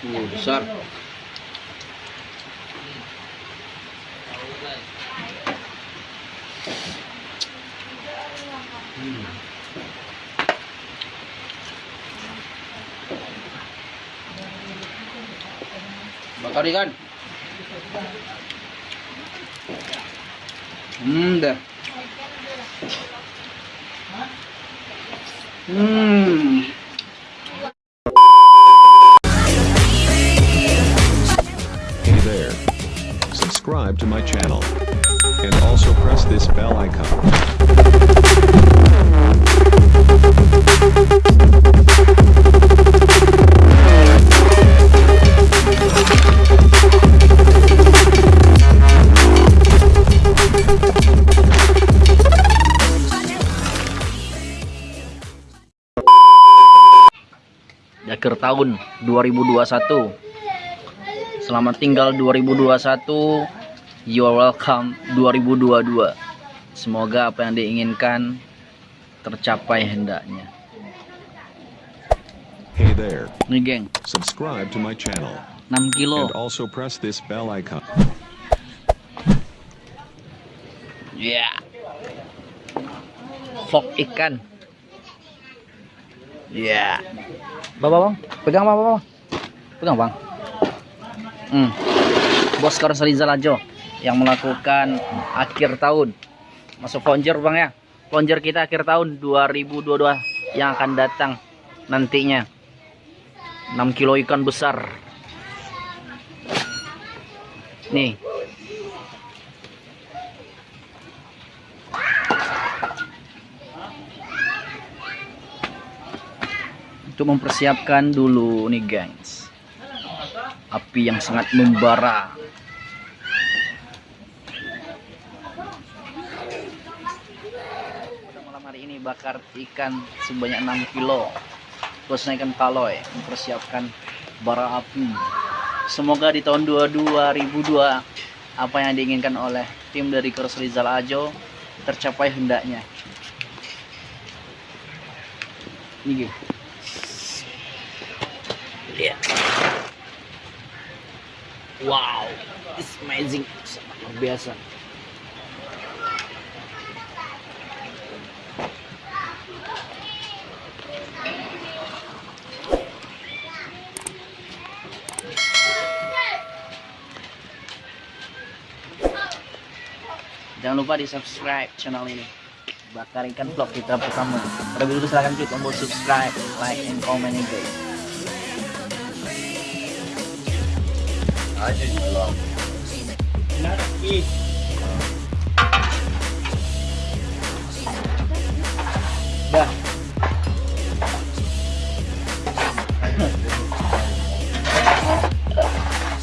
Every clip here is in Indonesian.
Uh, besar. Hmm. Bakar ikan. Hmm, dah. Hmm. Subscribe to my channel. And also press this bell icon. akhir tahun 2021 selamat tinggal 2021 you are welcome 2022 semoga apa yang diinginkan tercapai hendaknya. Hey there. nih geng. Subscribe to my channel. 6 kilo. And also press this bell icon. ya. Vlog ikan. Ya. Bapak bang pegang bapak bang. Pegang bang. Hmm. bos Rizal Ajo yang melakukan akhir tahun. Masuk plunger bang ya? Plunger kita akhir tahun 2022 yang akan datang nantinya. 6 kilo ikan besar. Nih. Untuk mempersiapkan dulu nih gengs api yang sangat membara pada malam hari ini bakar ikan sebanyak 6 kilo khususnya ikan kaloy mempersiapkan bara api semoga di tahun 2002 apa yang diinginkan oleh tim dari Kurs Rizal Ajo tercapai hendaknya ini. Lihat. Wow, it's amazing, luar biasa. Jangan lupa di subscribe channel ini. Bakar ikan vlog kita pertama. Terlebih dulu silahkan klik tombol subscribe, like, and comment ya guys.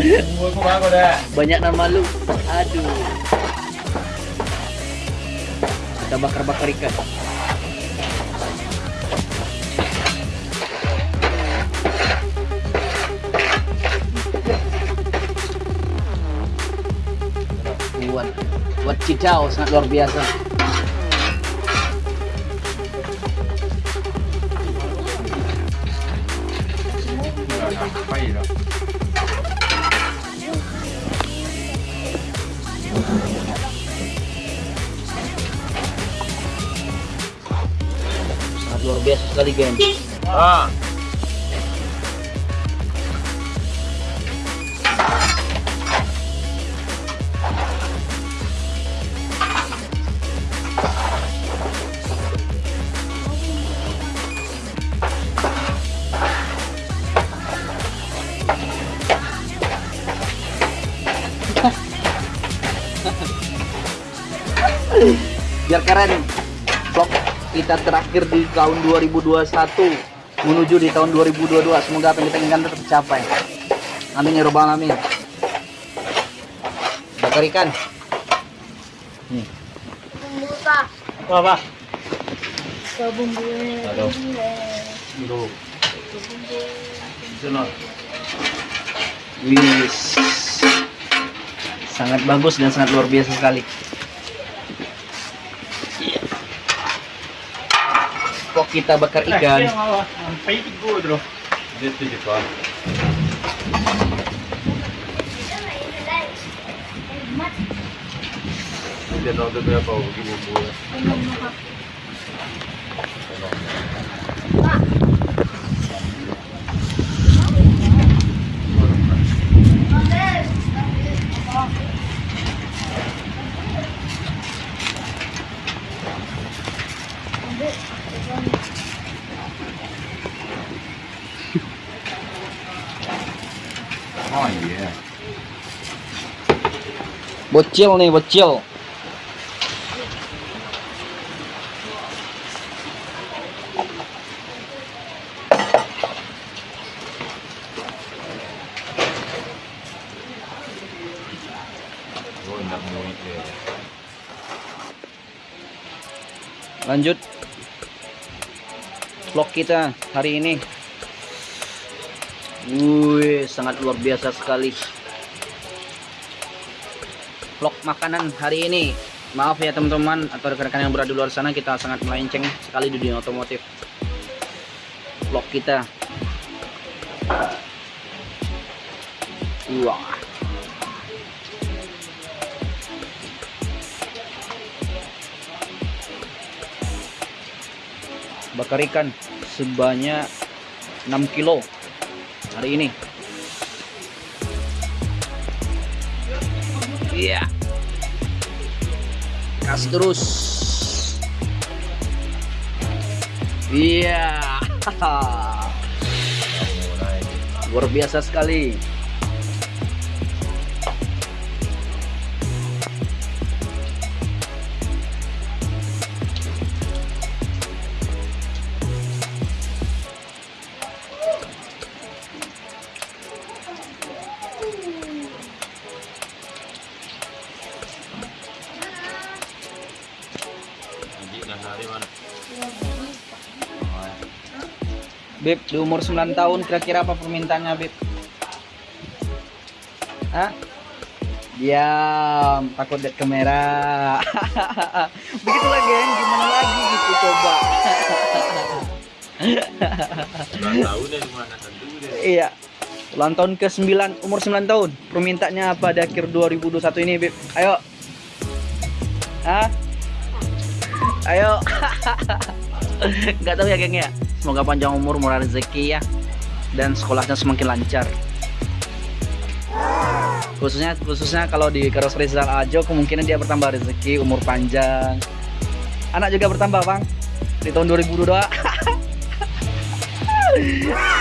aja bago dah. Banyak nama lu. Aduh. Bakar-bakar ikan. Buat buat cicau sangat luar biasa. Sekali, geng. Ah. biar keren vlog kita terakhir di tahun 2021 menuju di tahun 2022 semoga apa yang kita inginkan tetap tercapai. Amin ya robbal alamin. Bakar ikan. Nih. Apa? Sunod. wis sangat bagus dan sangat luar biasa sekali kita bakar ikan Ang paitig ko, bro. Dito, dito. Dia tahu tu berapa bagi bumbu ya. Oh iya. Bocil nih, bocil. Lanjut vlog kita hari ini. Wih, sangat luar biasa sekali. Vlog makanan hari ini. Maaf ya teman-teman atau rekan-rekan yang berada di luar sana kita sangat melenceng sekali di dunia otomotif. Vlog kita. Wah. bakar ikan sebanyak 6 kilo hari ini iya. Kas terus. Iya. Luar biasa sekali Beb, di umur 9 tahun kira-kira apa permintaannya, Beb? Hah? Diam, takut lihat kamera. Begitulah, geng. Gimana lagi gitu coba. Ulang tahun ya gimana tentu deh. iya. Ulang tahun ke-9, umur 9 tahun. Permintaannya apa di akhir 2021 ini, Beb? Ayo. Hah? Ayo. Nggak tahu ya, geng ya. Semoga panjang umur, murah rezeki ya. Dan sekolahnya semakin lancar. Khususnya khususnya kalau di Karos Rizal Ajo kemungkinan dia bertambah rezeki, umur panjang. Anak juga bertambah, Bang. Di tahun 2022.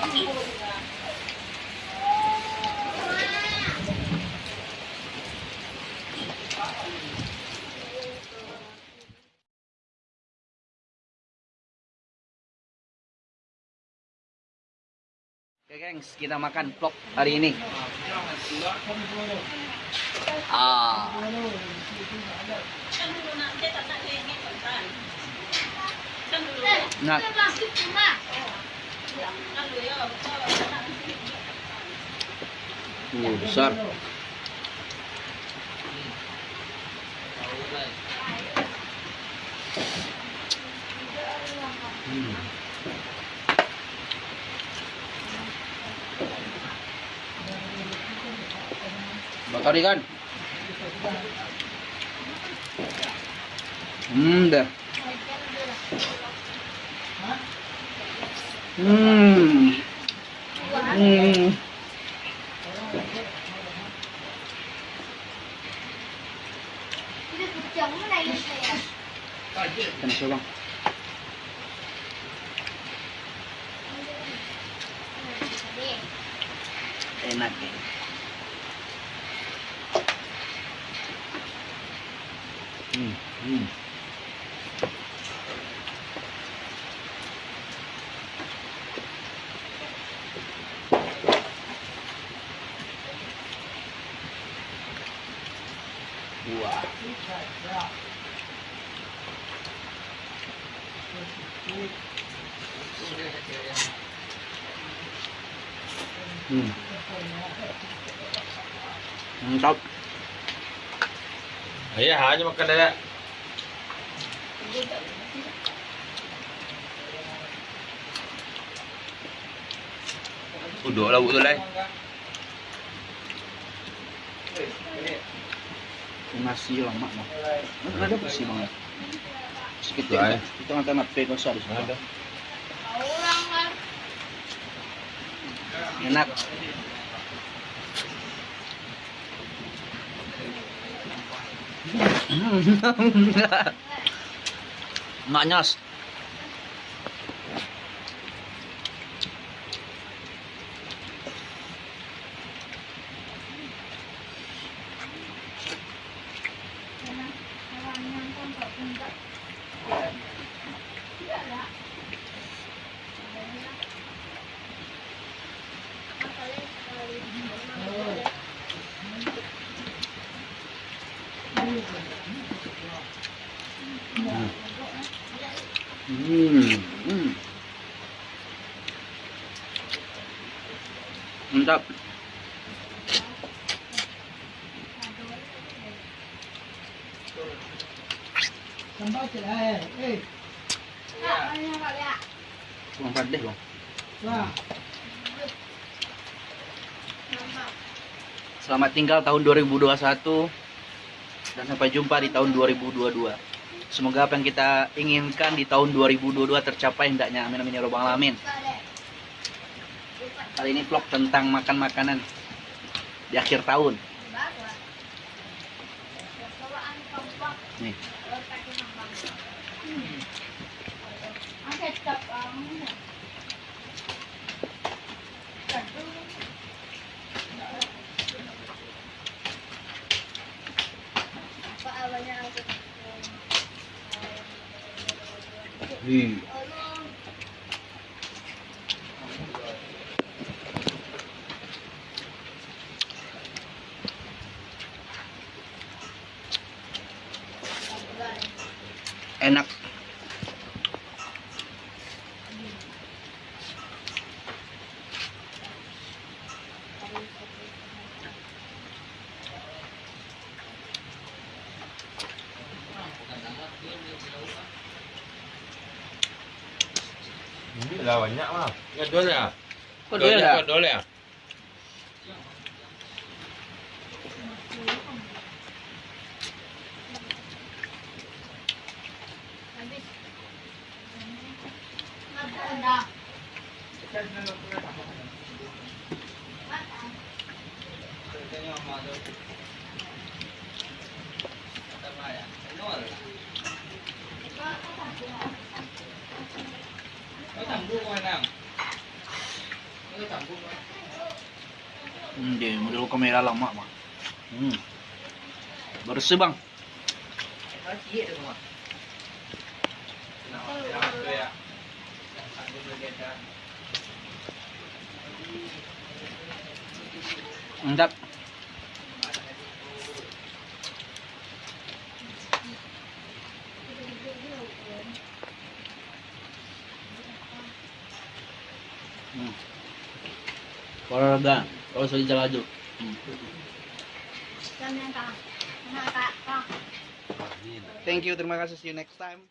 Oke gengs, kita makan vlog hari ini. Ah. Nah, uh, besar. Hmm. Bakar ikan. Hmm, dah. Uhm. Uhm. Cần chưa không? Đây mặt kìa Mm-hmm. Siya bang. Enak eh. Hmm. Hmm. Hmm. Mantap. Ayah hanya makan dada. Uduk lah betul lah. Nasi lama mah. Ada bersih banget. Kita nggak tahu pegang di sana. Ada. Enak. Nggak Mantap. Padah bang. Selamat tinggal tahun 2021 dan sampai jumpa di tahun 2022. Semoga apa yang kita inginkan di tahun 2022 tercapai hendaknya. Amin amin ya robbal alamin. Kali ini vlog tentang makan makanan di akhir tahun. Nih. Ih. Ini lah banyak mah. Ya dol ya. Kok dua ya? Dol ya. Hmm, kamera lama mah. Hmm. Bersih bang. Mantap. Hmm. Olahraga, kalau sudah jalan Thank you, terima kasih. See you next time.